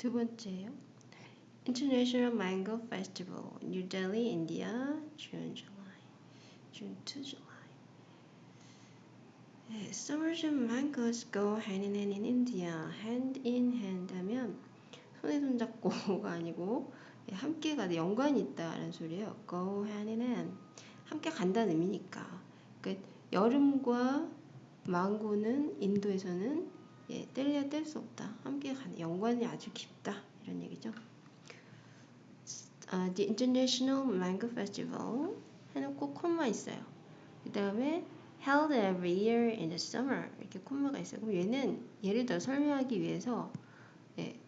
두 번째요. International Mango Festival, New Delhi, India, June, July, June to July. 네, Summers and mangoes go hand in hand in India. Hand in hand 하면 손에 손 잡고가 아니고 예, 함께 가다 연관이 있다라는 소리예요. Go hand in hand. 함께 간다는 의미니까. 그러니까 여름과 망고는 인도에서는 예, 뗄래야 뗄수 없다. 함께 가는 연관이 아주 깊다. 이런 얘기죠. Uh, the International Mango Festival 해놓고 콤마 있어요. 그 다음에 held every year in the summer 이렇게 콤마가 있어요. 그럼 얘는 예를 들어 설명하기 위해서 예,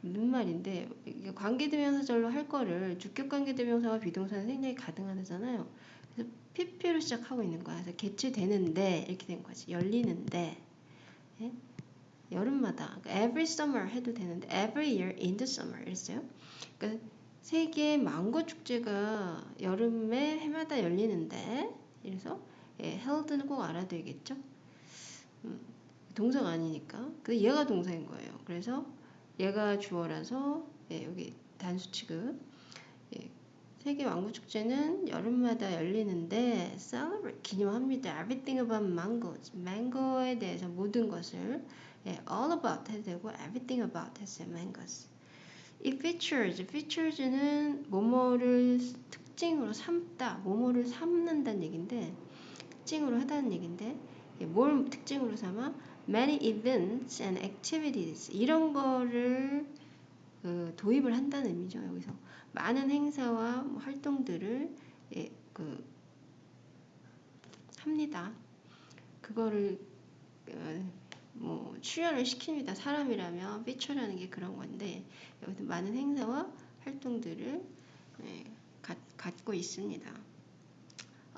무슨 말인데 관계대명사절로 할 거를 주격 관계대명사와 비동사는 생략이 가능하잖아요. 그래서 PP로 시작하고 있는 거야. 그래서 개최되는데 이렇게 된 거지. 열리는데 예? 여름마다 그러니까 every summer 해도 되는데 every year in the summer 이랬어요. 그러니까 세계 망고 축제가 여름에 해마다 열리는데 이래서 예, held는 꼭 알아둬야겠죠. 음, 동사가 아니니까. 근데 얘가 동사인 거예요. 그래서 얘가 주어라서 예, 여기 단수 취급. 예, 세계 왕국 축제는 여름마다 열리는데 celebrate 기념합니다. Everything about mangoes. 망고에 대해서 모든 것을 예, all about 해도 되고 everything about 했어요. mangoes. 이 features, features는 뭐뭐를 특징으로 삼다, 뭐뭐를 삼는다는 얘기인데 특징으로 하다는 얘기인데 뭘 특징으로 삼아? Many events and activities 이런 거를 그 도입을 한다는 의미죠. 여기서 많은 행사와 뭐 활동들을 예, 그 합니다. 그거를 어, 뭐 출연을 시킵니다. 사람이라면 피처라는 게 그런 건데 여기서 많은 행사와 활동들을 예, 가, 갖고 있습니다.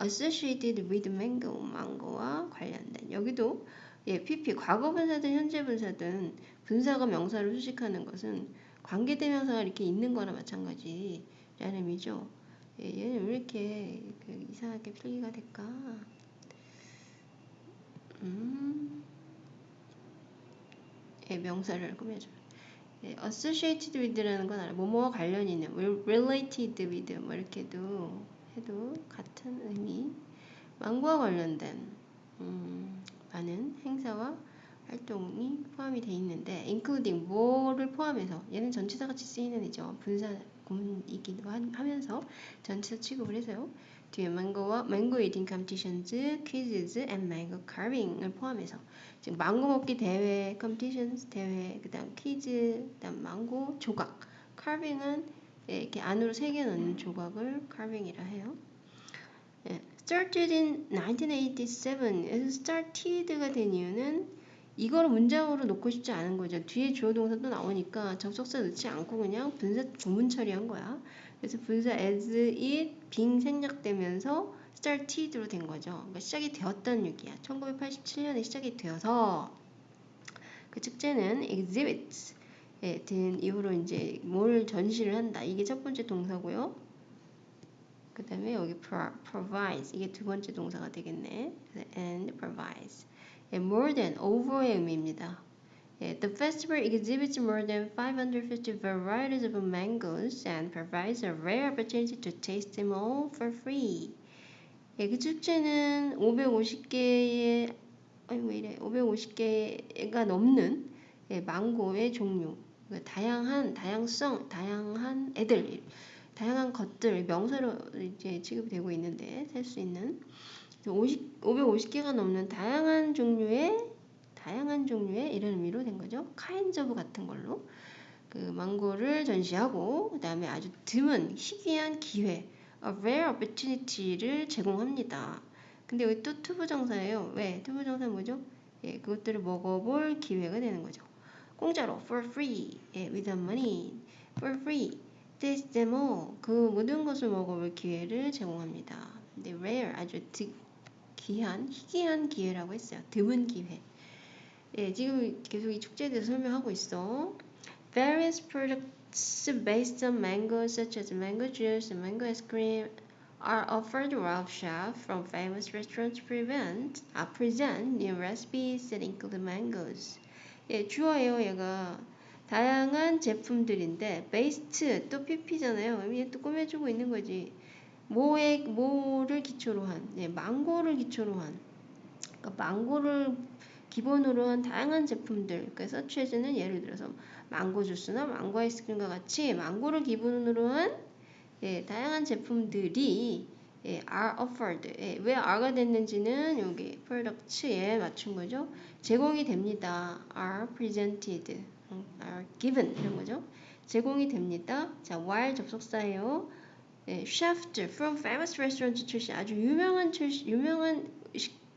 associated with mango, 망고와 관련된 여기도 예, PP 과거 분사든 현재 분사든 분사가 명사를 수식하는 것은 관계대명사가 이렇게 있는 거나 마찬가지라는 의미죠. 예, 얘는 왜 이렇게 그 이상하게 필기가 될까? 음. 예, 명사를 꾸며줘. 예, associated with라는 건 알아. 뭐뭐와 관련이 있는, related with 뭐 이렇게도 해도 같은 의미. 망고와 관련된 음, 많은 행사와 활동이 포함이 돼 있는데, including 뭐를 포함해서 얘는 전치사 같이 쓰이는 이죠. 분사 구문이기도 하면서 전치사 취급을 해서요. 뒤에 망고와 mango eating competitions, quizzes and mango carving을 포함해서 지금 망고 먹기 대회, competitions 대회, 그다음 퀴즈, 그다음 망고 조각, 예, 이렇게 안으로 새겨 넣는 조각을 carving이라 해요. 예, started in 1987. started가 된 이유는 이걸 문장으로 놓고 싶지 않은 거죠. 뒤에 주어 동사도 나오니까 접속사 넣지 않고 그냥 분사 구문 처리한 거야. 그래서 분사 as it 빙 생략되면서 started로 된 거죠. 그러니까 시작이 되었다는 얘기야. 1987년에 시작이 되어서 그 축제는 exhibits 예, 된 이후로 이제 뭘 전시를 한다. 이게 첫 번째 동사고요. 그 다음에 여기 provides 이게 두 번째 동사가 되겠네. and provides 예, more than over의 의미입니다. 예, the festival exhibits more than 550 varieties of mangoes and provides a rare opportunity to taste them all for free. 예, 그 축제는 550개의 아니 왜 이래 550개가 넘는 예, 망고의 종류 그 다양한 다양성 다양한 애들 다양한 것들 명사로 이제 취급이 되고 있는데 살 수 있는 50, 550개가 넘는 다양한 종류의 다양한 종류의 이런 의미로 된 거죠. of 같은 걸로 그 망고를 전시하고 그 다음에 아주 드문 희귀한 기회 a rare opportunity를 제공합니다. 근데 여기 또 to부정사예요. 왜? to부정사 뭐죠? 예, 그것들을 먹어볼 기회가 되는 거죠. 공짜로 for free, 예, without money, for free, taste them all. 그 모든 것을 먹어볼 기회를 제공합니다. 근데 rare 아주 드, 귀한, 희귀한 기회라고 했어요. 드문 기회. 예, 지금 계속 이 축제에 대해서 설명하고 있어. Various products based on mango, such as mango juice and mango ice cream, are offered Ralph Chef from famous restaurants present, uh, present new recipes that include mangoes. 예, 주어예요, 얘가. 다양한 제품들인데 베이스트 또 PP잖아요. 이게 또 꾸며주고 있는 거지. 뭐에 뭐를 기초로 한, 네, 망고를 기초로 한, 그러니까 망고를 기본으로 한 다양한 제품들. 그래서 서치해주는 예를 들어서 망고 주스나 망고 아이스크림과 같이 망고를 기본으로 한 예, 다양한 제품들이 예, are offered. 예, 왜 are가 됐는지는 여기 products에 맞춘 거죠. 제공이 됩니다. are presented, 음, are given 이런 거죠. 제공이 됩니다. 자, while 접속사예요. 예, chef from famous restaurant 출신 아주 유명한 출신 유명한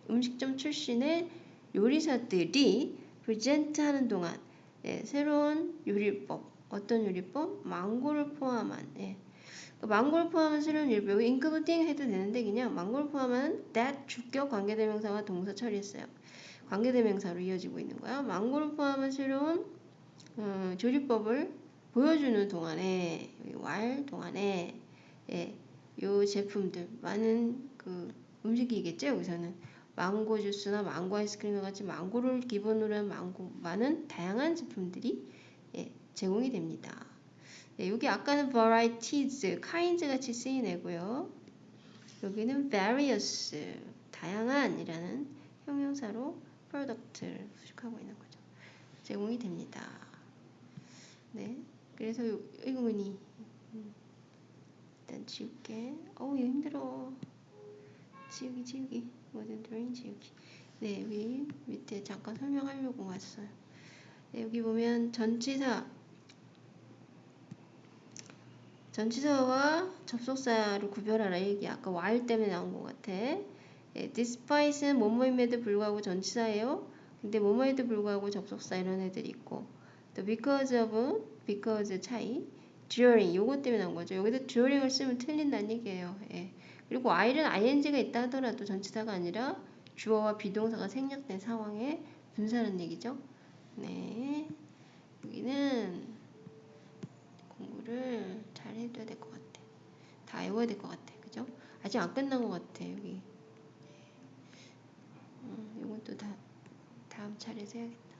음식점 출신의 요리사들이 프레젠트하는 동안 예, 새로운 요리법 어떤 요리법? 망고를 포함한 예, 망고를 포함한 새로운 요리법 여기 including 해도 되는데 그냥 망고를 포함한 that 주격 관계대명사와 동사 처리했어요. 관계대명사로 이어지고 있는 거야. 망고를 포함한 새로운 어, 조리법을 보여주는 동안에 왈 동안에 예, 요 제품들 많은 그 음식이겠죠 여기서는 망고 주스나 망고 아이스크림과 같이 망고를 기본으로 한 망고 많은 다양한 제품들이 예, 제공이 됩니다. 네, 여기 아까는 varieties, kinds 같이 쓰인 애고요. 여기는 various, 다양한이라는 형용사로 product를 수식하고 있는 거죠. 제공이 됩니다. 네, 그래서 이거니 음, 일단 지울게. 어우 이거 힘들어. 지우기 지우기. 모든 드로잉 지우기. 네, 여기 밑에 잠깐 설명하려고 왔어요. 네, 여기 보면 전치사 전치사와 접속사를 구별하라 얘기 아까 while 때문에 나온 것 같아. 예, despite는 뭐뭐임에도 불구하고 전치사예요. 근데 뭐뭐에도 불구하고 접속사 이런 애들이 있고 또 because of, because 차이 during 요것 때문에 나온 거죠. 여기도 during을 쓰면 틀린다는 얘기예요. 예. 그리고 while은 ing가 있다 하더라도 전치사가 아니라 주어와 비동사가 생략된 상황에 분사하는 얘기죠. 네. 여기는 공부를 잘 해둬야 될 것 같아. 다 외워야 될 것 같아. 그죠? 아직 안 끝난 것 같아. 여기. 음, 이건 또 다, 다음 차례에서 해야겠다.